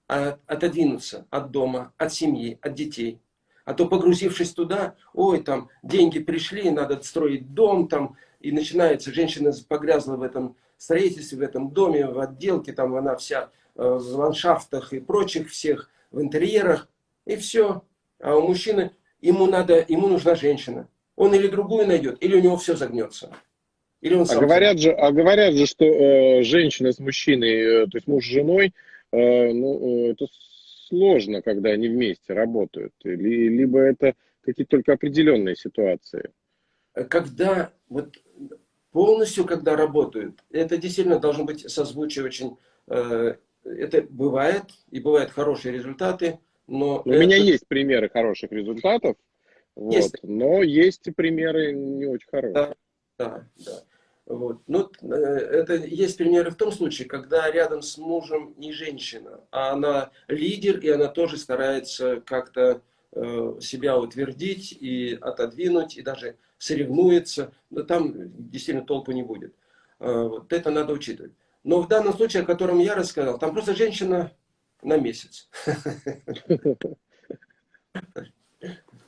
отодвинуться от дома, от семьи, от детей, а то погрузившись туда, ой, там деньги пришли, надо строить дом, там, и начинается, женщина погрязла в этом строительстве, в этом доме, в отделке, там она вся э, в ландшафтах и прочих всех, в интерьерах, и все. А у мужчины, ему, надо, ему нужна женщина. Он или другую найдет, или у него все загнется. Или он а, говорят же, а говорят же, что э, женщина с мужчиной, э, то есть муж с женой, э, ну, э, это сложно, когда они вместе работают? Либо это какие-то только определенные ситуации? Когда вот полностью, когда работают, это действительно должно быть созвучие очень... Э, это бывает, и бывают хорошие результаты, но... У это... меня есть примеры хороших результатов, есть. Вот, но есть и примеры не очень хорошие. Да, да, да. Вот. Ну, э, это есть примеры в том случае, когда рядом с мужем не женщина, а она лидер, и она тоже старается как-то э, себя утвердить и отодвинуть, и даже соревнуется. Но там действительно толку не будет. Э, вот это надо учитывать. Но в данном случае, о котором я рассказал, там просто женщина на месяц. *laughs*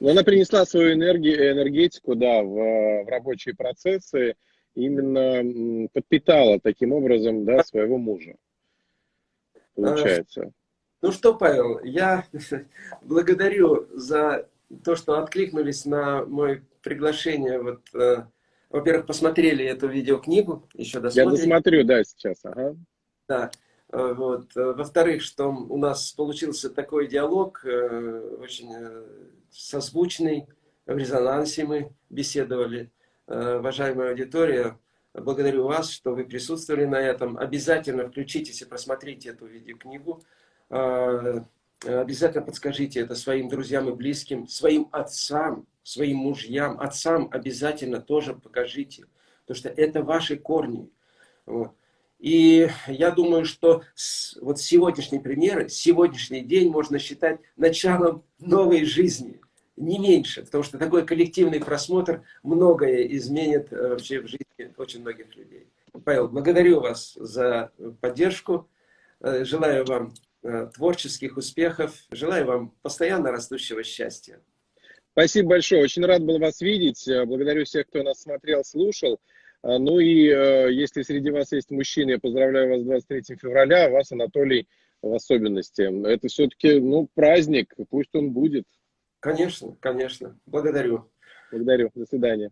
Но она принесла свою энергию, энергетику да, в, в рабочие процессы, именно подпитала таким образом да, своего мужа. Получается. Ну что, Павел, я *laughs* благодарю за то, что откликнулись на мое приглашение. Вот, э, во-первых, посмотрели эту видеокнигу, еще досмотрели. Я досмотрю, да, сейчас. Ага. Да. Э, вот. Э, во-вторых, что у нас получился такой диалог, очень созвучный, в резонансе мы беседовали. Э, уважаемая аудитория, благодарю вас, что вы присутствовали на этом. Обязательно включитесь и просмотрите эту видеокнигу. Э, обязательно подскажите это своим друзьям и близким, своим отцам, своим мужьям, отцам обязательно тоже покажите. Потому что это ваши корни. Вот. И я думаю, что вот сегодняшние примеры, сегодняшний день можно считать началом новой жизни не меньше, потому что такой коллективный просмотр многое изменит э, вообще в жизни очень многих людей. Павел, благодарю вас за поддержку, э, желаю вам э, творческих успехов, желаю вам постоянно растущего счастья. Спасибо большое, очень рад был вас видеть, благодарю всех, кто нас смотрел, слушал. Ну и если среди вас есть мужчины, я поздравляю вас с 23 февраля, вас, Анатолий, в особенности. Это все-таки ну, праздник, пусть он будет. Конечно, конечно. Благодарю. Благодарю. До свидания.